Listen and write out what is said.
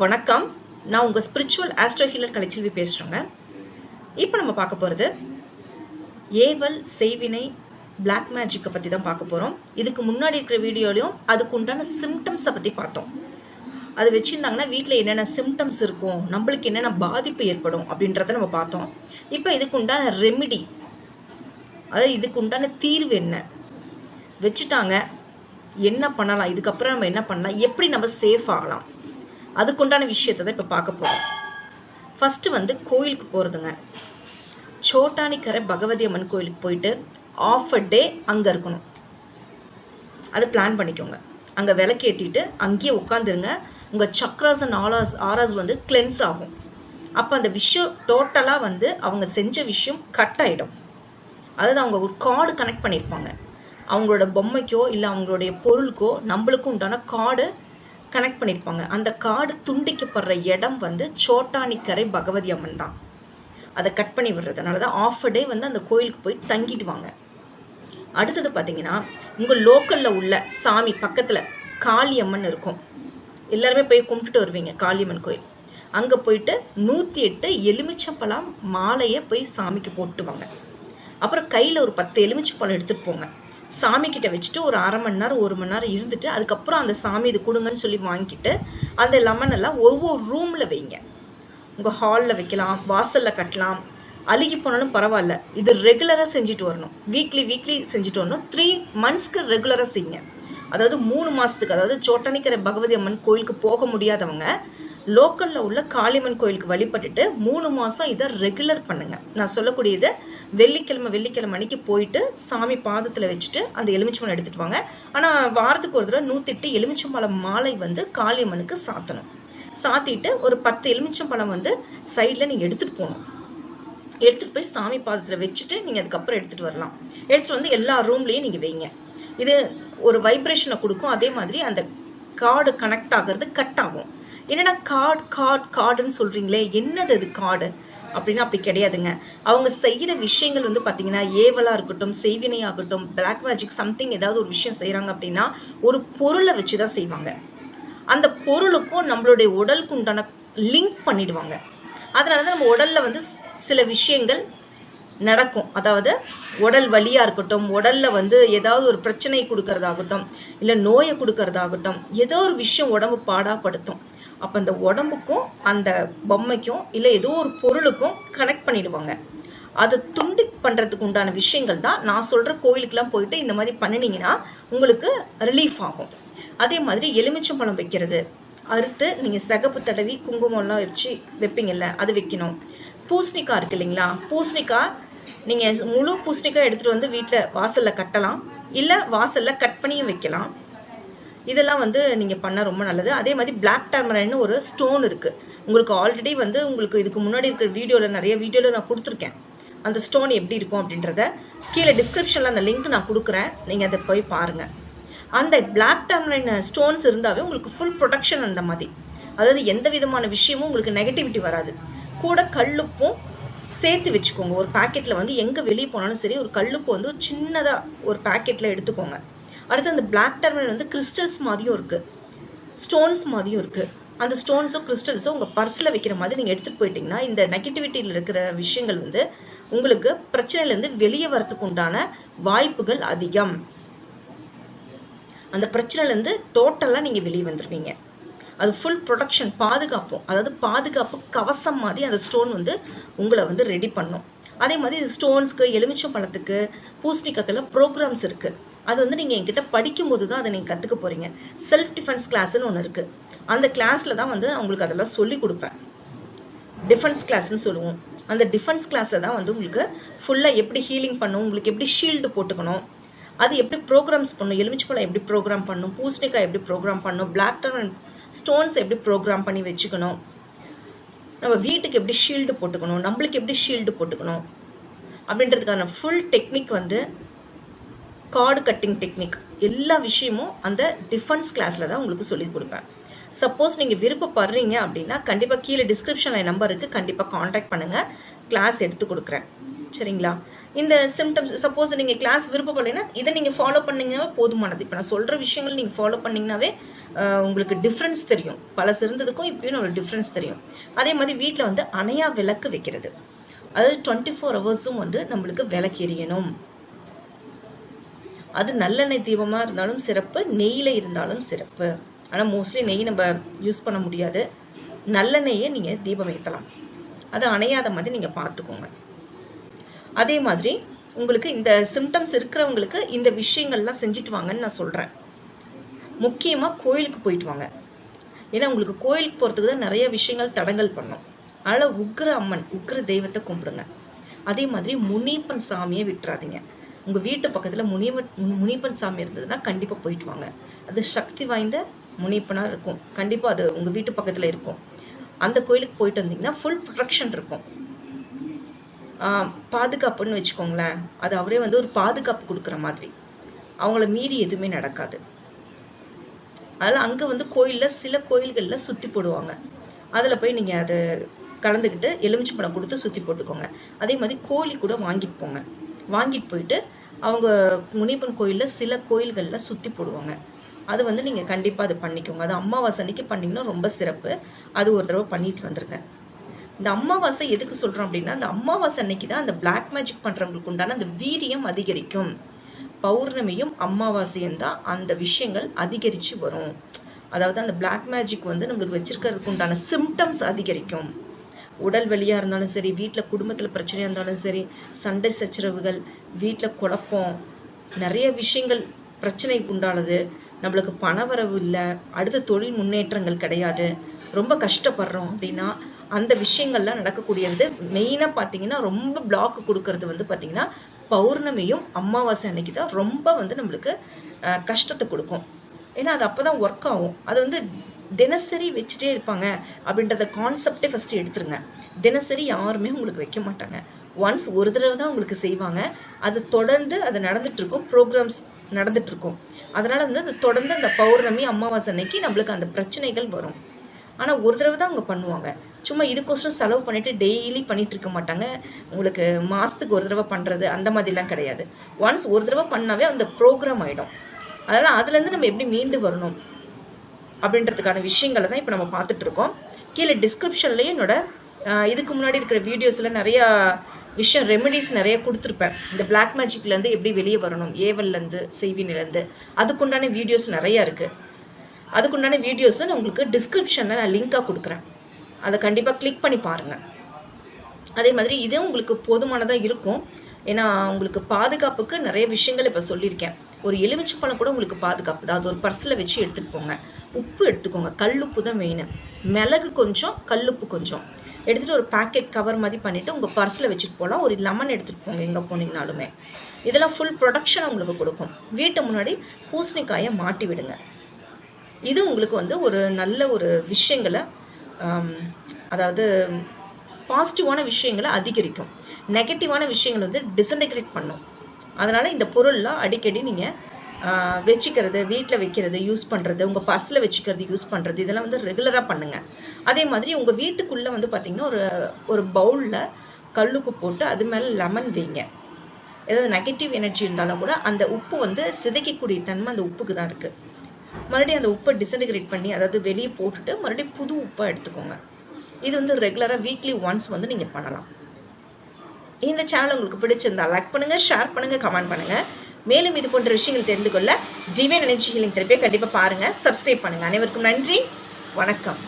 வணக்கம். நான் உங்கள் ஸ்பிரிச்சுவல் ஆஸ்ட்ரோ ஹீலர் கலைச்செல்வி பேசுகிறேங்க இப்போ நம்ம பார்க்க போகிறது ஏவல் செய்வினை பிளாக் மேஜிக்கை பற்றி தான் பார்க்க போகிறோம் இதுக்கு முன்னாடி இருக்கிற வீடியோலையும் அதுக்கு உண்டான சிம்டம்ஸை பற்றி பார்த்தோம். அது வச்சுருந்தாங்கன்னா வீட்டில் என்னென்ன சிம்டம்ஸ் இருக்கும் நம்மளுக்கு என்னென்ன பாதிப்பு ஏற்படும் அப்படின்றத நம்ம பார்த்தோம். இப்போ இதுக்கு உண்டான ரெமிடி அதாவது இதுக்கு உண்டான தீர்வு என்ன? வச்சுட்டாங்க. என்ன பண்ணலாம்? இதுக்கப்புறம் நம்ம என்ன பண்ணலாம்? எப்படி நம்ம சேஃப் ஆகலாம்? அதுக்குண்டான விஷயத்தை தான் இப்போ பார்க்க போகிறோம் ஃபஸ்ட்டு வந்து கோயிலுக்கு போகிறதுங்க சோட்டானிக்கரை பகவதி அம்மன் கோயிலுக்கு போயிட்டு ஆஃப் அ டே அங்கே இருக்கணும். அதை பிளான் பண்ணிக்கோங்க. அங்கே விளக்கேற்றிட்டு அங்கேயே உட்காந்துருங்க உங்கள் சக்ராஸ் அண்ட் ஆராஸ் ஆராஸ் வந்து கிளென்ஸ் ஆகும். அப்போ அந்த விஷயம் டோட்டலாக வந்து அவங்க செஞ்ச விஷயம் கட் ஆகிடும் அதாவது அவங்க ஒரு கார்டு கனெக்ட் பண்ணியிருப்பாங்க அவங்களோட பொம்மைக்கோ இல்லை அவங்களுடைய பொருளுக்கோ நம்மளுக்கும் உண்டான கார்டு கனெக்ட் பண்ணியிருப்பாங்க அந்த காடு துண்டிக்கப்படுற இடம் வந்து சோட்டானிக்கரை பகவதி அம்மன் தான். அதை கட் பண்ணி விடுறதுனால தான் ஆஃப் அ டே வந்து அந்த கோயிலுக்கு போய் தங்கிட்டு வாங்க. அடுத்தது பார்த்தீங்கன்னா உங்கள் லோக்கலில் உள்ள சாமி பக்கத்தில் காளியம்மன் இருக்கும். எல்லாருமே போய் கும்பிட்டுட்டு வருவீங்க காளியம்மன் கோயில். அங்கே போயிட்டு நூற்றி எட்டு எலுமிச்சம்பழம் மாலையை போய் சாமிக்கு போட்டுவாங்க. அப்புறம் கையில் ஒரு பத்து எலுமிச்சம்பழம் எடுத்துகிட்டு போங்க. சாமி கிட்ட வச்சுட்டு ஒரு அரை மணி நேரம் ஒரு மணி நேரம் இருந்துட்டு அதுக்கப்புறம் அந்த சாமி இது கொடுங்கன்னு சொல்லி வாங்கிட்டு அந்த லெமன் எல்லாம் ஒவ்வொரு ரூமில் வைங்க. உங்கள் ஹாலில் வைக்கலாம் வாசலில் கட்டலாம். அழுகி போனாலும் பரவாயில்ல. இது ரெகுலராக செஞ்சுட்டு வரணும். வீக்லி வீக்லி செஞ்சுட்டு வரணும். த்ரீ மந்த்ஸ்க்கு ரெகுலராக செய்யுங்க. அதாவது மூணு மாதத்துக்கு அதாவது சோட்டனிக்கரை பகவதி அம்மன் கோயிலுக்கு போக முடியாதவங்க லோக்கலில் உள்ள காளியம்மன் கோயிலுக்கு வழிபட்டுட்டு மூணு மாதம் இதை ரெகுலர் பண்ணுங்க. நான் சொல்லக்கூடியது வெள்ளிக்கிழமை வெள்ளிக்கிழமை அன்னைக்கு போயிட்டு சாமி பாதத்தில் வச்சுட்டு அந்த எலுமிச்சம்பழம் எடுத்துட்டு வாங்க. ஆனால் வாரத்துக்கு ஒரு தடவை நூற்றிட்டு எலுமிச்சம்பழம் மாலை வந்து காளியம்மனுக்கு சாத்தணும். சாத்திட்டு ஒரு பத்து எலுமிச்சம்பழம் வந்து சைடில் நீங்கள் எடுத்துகிட்டு போகணும். எடுத்துகிட்டு போய் சாமி பாதத்தில் வச்சுட்டு நீங்கள் அதுக்கப்புறம் எடுத்துகிட்டு வரலாம். எடுத்துகிட்டு வந்து எல்லா ரூம்லேயும் நீங்கள் வைங்க. இது ஒரு வைப்ரேஷனை கொடுக்கும். அதே மாதிரி அந்த கார்டு கனெக்ட் ஆகிறது கட் ஆகும். என்னடா கார்டு கார்டு கார்டுன்னு சொல்கிறீங்களே என்னது அது கார்டு அப்படின்னா அப்படி கிடையாதுங்க. அவங்க செய்கிற விஷயங்கள் வந்து பார்த்தீங்கன்னா ஏவலாக இருக்கட்டும் செய்வினையாகட்டும் பிளாக் மேஜிக் சம்திங் ஏதாவது ஒரு விஷயம் செய்கிறாங்க அப்படின்னா ஒரு பொருளை வச்சு தான் செய்வாங்க. அந்த பொருளுக்கும் நம்மளுடைய உடலுக்கு உண்டான லிங்க் பண்ணிடுவாங்க. அதனால தான் நம்ம உடல்ல வந்து சில விஷயங்கள் நடக்கும். அதாவது உடல் வலியா இருக்கட்டும் உடல்ல வந்து ஏதாவது ஒரு பிரச்சனை கொடுக்கறதாகட்டும் இல்லை நோயை கொடுக்கறதாகட்டும் ஏதோ ஒரு விஷயம் உடம்பு பாடாப்படுத்தும். அப்போ அந்த உடம்புக்கும் அந்த பொம்மைக்கும் இல்லை ஏதோ ஒரு பொருளுக்கும் கனெக்ட் பண்ணிடுவாங்க. அதை துண்டி பண்ணுறதுக்கு உண்டான விஷயங்கள் தான் நான் சொல்கிற கோயிலுக்கெலாம் போயிட்டு இந்த மாதிரி பண்ணினீங்கன்னா உங்களுக்கு ரிலீஃப் ஆகும். அதே மாதிரி எலுமிச்சம்பழம் வைக்கிறது. அறுத்து நீங்கள் சிகப்பு தடவி குங்குமம்லாம் வச்சு வைப்பீங்கல்ல அது வைக்கணும். பூசணிக்காய் இருக்கு இல்லைங்களா? பூசணிக்காய் நீங்கள் முழு பூசணிக்காய் எடுத்துகிட்டு வந்து வீட்டில் வாசலில் கட்டலாம். இல்லை வாசலில் கட் பண்ணியும் வைக்கலாம். இதெல்லாம் வந்து நீங்கள் பண்ணால் ரொம்ப நல்லது. அதே மாதிரி பிளாக் டர்மரைன்னு ஒரு ஸ்டோன் இருக்குது உங்களுக்கு ஆல்ரெடி வந்து உங்களுக்கு இதுக்கு முன்னாடி இருக்கிற வீடியோவில் நிறைய வீடியோவில் நான் கொடுத்துருக்கேன். அந்த ஸ்டோன் எப்படி இருக்கும் அப்படின்றத கீழே டிஸ்கிரிப்ஷனில் அந்த லிங்க் நான் கொடுக்குறேன். நீங்கள் அதை போய் பாருங்கள் அந்த பிளாக் டர்மரைன் ஸ்டோன்ஸ் இருந்தாவே உங்களுக்கு ஃபுல் ப்ரொடெக்ஷன் அந்த மாதிரி. அதாவது எந்த விதமான விஷயமும் உங்களுக்கு நெகட்டிவிட்டி வராது. கூட கல்லுப்பும் சேர்த்து வச்சுக்கோங்க. ஒரு பாக்கெட்டில் வந்து எங்கே வெளியே போனாலும் சரி ஒரு கல்லுப்பு வந்து சின்னதாக ஒரு பாக்கெட்டில் எடுத்துக்கோங்க. அடுத்து அந்த பிளாக் டர்மரிக் வந்து கிறிஸ்டல்ஸ் மாதிரியும் இருக்குது ஸ்டோன்ஸ் மாதிரியும் இருக்குது அந்த ஸ்டோன்ஸும் கிறிஸ்டல்ஸோ உங்கள் பர்ஸில் வைக்கிற மாதிரி நீங்கள் எடுத்துகிட்டு போயிட்டீங்கன்னா இந்த நெகட்டிவிட்டியில் இருக்கிற விஷயங்கள் வந்து உங்களுக்கு பிரச்சனையிலேருந்து வெளியே வரத்துக்கு உண்டான வாய்ப்புகள் அதிகம். அந்த பிரச்சனையிலேருந்து டோட்டலாக நீங்கள் வெளியே வந்துடுவீங்க அது ஃபுல் ப்ரொடக்ஷன் பாதுகாப்பும் அதாவது பாதுகாப்பு கவசம் மாதிரி அந்த ஸ்டோன் வந்து உங்களை வந்து ரெடி பண்ணும். அதே மாதிரி இது ஸ்டோன்ஸ்க்கு எலுமிச்சம் பழத்துக்கு பூசணிக்காக்கெல்லாம் ப்ரோக்ராம்ஸ் இருக்குது அது வந்து நீங்கள் என்கிட்ட படிக்கும்போது தான் அதை நீங்கள் கற்றுக்க போகிறீங்க செல்ஃப் டிஃபென்ஸ் கிளாஸ்ன்னு ஒன்று இருக்குது அந்த கிளாஸில் தான் வந்து உங்களுக்கு அதெல்லாம் சொல்லி கொடுப்பேன். டிஃபென்ஸ் கிளாஸ்ன்னு சொல்லுவோம். அந்த டிஃபென்ஸ் கிளாஸில் தான் வந்து உங்களுக்கு ஃபுல்லாக எப்படி ஹீலிங் பண்ணும் உங்களுக்கு எப்படி ஷீல்டு போட்டுக்கணும் அது எப்படி ப்ரோக்ராம்ஸ் பண்ணும் எலுமிச்சப்பழம் எப்படி ப்ரோக்ராம் பண்ணும் பூசணிக்காய் எப்படி ப்ரோக்ராம் பண்ணும் பிளாக் டர்ன் ஸ்டோன்ஸ் எப்படி ப்ரோக்ராம் பண்ணி வச்சுக்கணும் நம்ம வீட்டுக்கு எப்படி ஷீல்டு போட்டுக்கணும் நம்மளுக்கு எப்படி ஷீல்டு போட்டுக்கணும் அப்படின்றதுக்கான ஃபுல் டெக்னிக் வந்து கார்டு கட்டிங் டெக்னிக் எல்லா விஷயமும் அந்த டிஃபன்ஸ் கிளாஸில் தான் உங்களுக்கு சொல்லி கொடுப்பேன். சப்போஸ் நீங்கள் விருப்பப்படுறீங்க அப்படின்னா கண்டிப்பாக கீழே டிஸ்கிரிப்ஷனில் நம்பர் இருக்குது கண்டிப்பாக காண்டாக்ட் பண்ணுங்கள் கிளாஸ் எடுத்து கொடுக்குறேன். சரிங்களா? இந்த சிம்டம்ஸ் சப்போஸ் நீங்கள் கிளாஸ் விருப்பப்படலைன்னா இதை நீங்கள் ஃபாலோ பண்ணிங்கனாவே போதுமானது. இப்போ நான் சொல்கிற விஷயங்கள் நீங்கள் ஃபாலோ பண்ணிங்கனாவே உங்களுக்கு டிஃப்ரென்ஸ் தெரியும். பல சிறந்ததுக்கும் இப்பயும் நம்மளுக்கு டிஃப்ரென்ஸ் தெரியும். அதே மாதிரி வீட்டில் வந்து அணையா விளக்கு வைக்கிறது. அதாவது டுவெண்ட்டி ஃபோர் ஹவர்ஸும் வந்து நம்மளுக்கு விளக்கு எரியணும் அது நல்லெண்ணெய் தீபமாக இருந்தாலும் சிறப்பு நெய்யில் இருந்தாலும் சிறப்பு. ஆனால் மோஸ்ட்லி நெய் நம்ம யூஸ் பண்ண முடியாது. நல்லெண்ணெயை நீங்கள் தீபம் ஏற்றலாம் அது அணையாத மாதிரி நீங்கள் பார்த்துக்கோங்க. அதே மாதிரி உங்களுக்கு இந்த சிம்டம்ஸ் இருக்கிறவங்களுக்கு இந்த விஷயங்கள்லாம் செஞ்சுட்டு வாங்கன்னு நான் சொல்கிறேன் முக்கியமாக கோயிலுக்கு போயிட்டு வாங்க. ஏன்னா உங்களுக்கு கோயிலுக்கு போகிறதுக்கு தான் நிறைய விஷயங்கள் தடங்கல் பண்ணும். அதனால் உக்ர அம்மன் உக்ர தெய்வத்தை கும்பிடுங்க. அதே மாதிரி முனிப்பன் சாமியை விட்டுறாதீங்க. உங்கள் வீட்டு பக்கத்தில் முனிவன் முனிப்பன் சாமி இருந்ததுன்னா கண்டிப்பாக போயிட்டு வாங்க. அது சக்தி வாய்ந்த முனிப்பனாக இருக்கும். கண்டிப்பாக அது உங்கள் வீட்டு பக்கத்தில் இருக்கும். அந்த கோயிலுக்கு போயிட்டு வந்தீங்கன்னா ஃபுல் ப்ரொடெக்ஷன் இருக்கும். பாதுகாப்புன்னு வச்சுக்கோங்களேன். அது அவரே வந்து ஒரு பாதுகாப்பு கொடுக்குற மாதிரி. அவங்கள மீறி எதுவுமே நடக்காது. அதில் அங்கே வந்து கோயிலில் சில கோயில்களில் சுற்றி போடுவாங்க. அதில் போய் நீங்கள் அது கலந்துக்கிட்டு எலுமிச்சம்பழம் கொடுத்து சுற்றி போட்டுக்கோங்க. அதே மாதிரி கோழி கூட வாங்கிட்டு போங்க. வாங்கிட்டு போயிட்டு அவங்க முனியப்பன் கோயிலில் சில கோயில்களில் சுற்றி போடுவாங்க. அது வந்து நீங்கள் கண்டிப்பாக அது பண்ணிக்கோங்க. அது அமாவாசை அன்னைக்கு பண்ணிங்கன்னா ரொம்ப சிறப்பு. அது ஒரு தடவை பண்ணிட்டு வந்துருங்க. இந்த அமாவாசை எதுக்கு சொல்கிறோம் அப்படின்னா அந்த அமாவாசை அன்னைக்கு தான் அந்த பிளாக் மேஜிக் பண்ணுறவங்களுக்கு உண்டான அந்த வீரியம் அதிகரிக்கும். பௌர்ணமியும் அமாவாசையும் தான் அந்த விஷயங்கள் அதிகரித்து வரும். அதாவது அந்த பிளாக் மேஜிக் வந்து நம்மளுக்கு வச்சிருக்கிறதுக்கு உண்டான சிம்டம்ஸ் அதிகரிக்கும். உடல் வெளியாக இருந்தாலும் சரி வீட்டில் குடும்பத்தில் பிரச்சனையாக இருந்தாலும் சரி சண்டை சச்சரவுகள் வீட்டில் குழப்பம் நிறைய விஷயங்கள் பிரச்சனை உண்டானது. நம்மளுக்கு பணவரவு இல்லை அடுத்த தொழில் முன்னேற்றங்கள் கிடையாது. ரொம்ப கஷ்டப்படுறோம் அப்படின்னா அந்த விஷயங்கள்லாம் நடக்கக்கூடியது மெயினாக பார்த்தீங்கன்னா ரொம்ப பிளாக் கொடுக்கறது வந்து பார்த்தீங்கன்னா பௌர்ணமியும் அமாவாசை அன்னைக்கு தான் ரொம்ப வந்து நம்மளுக்கு கஷ்டத்தை கொடுக்கும். ஏன்னா அது அப்போ தான் ஒர்க் ஆகும். அது வந்து தினசரி வச்சுட்டே இருப்பாங்க அப்படின்றத கான்செப்டே ஃபஸ்ட்டு எடுத்துருங்க. தினசரி யாருமே உங்களுக்கு வைக்க மாட்டாங்க. ஒன்ஸ் ஒரு தடவை தான் உங்களுக்கு செய்வாங்க. அது தொடர்ந்து அது நடந்துட்டு இருக்கும் ப்ரோக்ராம்ஸ் நடந்துட்டு இருக்கும் அதனால வந்து அது தொடர்ந்து அந்த பௌர்ணமி அமாவாசை அன்னைக்கு நம்மளுக்கு அந்த பிரச்சனைகள் வரும். ஆனால் ஒரு தடவை தான் அவங்க பண்ணுவாங்க. சும்மா இதுக்கோசரம் செலவு பண்ணிட்டு டெய்லி பண்ணிட்டு இருக்க மாட்டாங்க. உங்களுக்கு மாசத்துக்கு ஒரு தடவை பண்றது அந்த மாதிரிலாம் கிடையாது. ஒன்ஸ் ஒரு தடவை பண்ணாவே அந்த ப்ரோக்ராம் ஆயிடும். அதனால அதுல இருந்து நம்ம எப்படி மீண்டு வரணும்? அப்படின்றதுக்கான விஷயங்களை தான் இப்போ நம்ம பார்த்துட்டு இருக்கோம் கீழே டிஸ்கிரிப்ஷன்லேயே என்னோட இதுக்கு முன்னாடி இருக்கிற வீடியோஸில் நிறையா விஷயம் ரெமெடிஸ் நிறைய கொடுத்துருப்பேன். இந்த பிளாக் மேஜிக்லேருந்து எப்படி வெளியே வரணும் ஏவல்லேருந்து செய்வினிலேருந்து அதுக்குண்டான வீடியோஸ் நிறையா இருக்குது அதுக்குண்டான வீடியோஸை நான் உங்களுக்கு டிஸ்கிரிப்ஷனில் நான் லிங்காக கொடுக்குறேன். அதை கண்டிப்பாக கிளிக் பண்ணி பாருங்கள் அதே மாதிரி இதே உங்களுக்கு போதுமானதாக இருக்கும். ஏன்னா உங்களுக்கு பாதுகாப்புக்கு நிறைய விஷயங்கள் இப்போ சொல்லியிருக்கேன். ஒரு எலுமிச்சை பழம் கூட உங்களுக்கு பாதுகாப்பு தான். அது ஒரு பர்ஸில் வச்சு எடுத்துகிட்டு போங்க. உப்பு எடுத்துக்கோங்க. கல்லுப்பு தான் மெயின் மிளகு கொஞ்சம் கல்லுப்பு கொஞ்சம். எடுத்துகிட்டு ஒரு பேக்கெட் கவர் மாதிரி பண்ணிவிட்டு உங்கள் பர்ஸில் வச்சுட்டு போகலாம் ஒரு லெமன் எடுத்துகிட்டு போங்க எங்கே போனீங்கனாலுமே. இதெல்லாம் ஃபுல் ப்ரொடக்ஷன் உங்களுக்கு கொடுக்கும். வீட்டு முன்னாடி பூசணிக்காயை மாட்டி விடுங்க. இது உங்களுக்கு வந்து ஒரு நல்ல ஒரு விஷயங்களை அதாவது பாசிட்டிவான விஷயங்களை அதிகரிக்கும். நெகட்டிவான விஷயங்களை வந்து டிசன்டெகிரேட் பண்ணும். அதனால இந்த பொருள்லாம் அடிக்கடி நீங்கள் வச்சுக்கிறது வீட்டில் வைக்கிறது யூஸ் பண்ணுறது உங்கள் பர்ஸில் வச்சுக்கிறது யூஸ் பண்ணுறது இதெல்லாம் வந்து ரெகுலராக பண்ணுங்கள் அதே மாதிரி உங்கள் வீட்டுக்குள்ளே வந்து பார்த்தீங்கன்னா ஒரு ஒரு பவுலில் கல்லுக்கு போட்டு அது மேலே லெமன் வைங்க. ஏதாவது நெகட்டிவ் எனர்ஜி இருந்தாலும் கூட அந்த உப்பு வந்து சிதைக்கக்கூடிய தன்மை அந்த உப்புக்கு தான் இருக்குது மறுபடியும் அந்த உப்பை டிசன்டிகிரேட் பண்ணி அதாவது வெளியே போட்டுட்டு மறுபடியும் புது உப்பை எடுத்துக்கோங்க. இது வந்து ரெகுலராக வீக்லி ஒன்ஸ் வந்து நீங்கள் பண்ணலாம். இந்த சேனல் உங்களுக்கு பிடிச்சிருந்தா லைக் பண்ணுங்க ஷேர் பண்ணுங்க கமெண்ட் பண்ணுங்க. மேலும் இது போன்ற விஷயங்கள் தெரிந்து கொள்ள ஜிவே நினைச்சிகளின் திருப்பியை கண்டிப்பாக பாருங்க. சப்ஸ்கிரைப் பண்ணுங்க. அனைவருக்கும் நன்றி. வணக்கம்.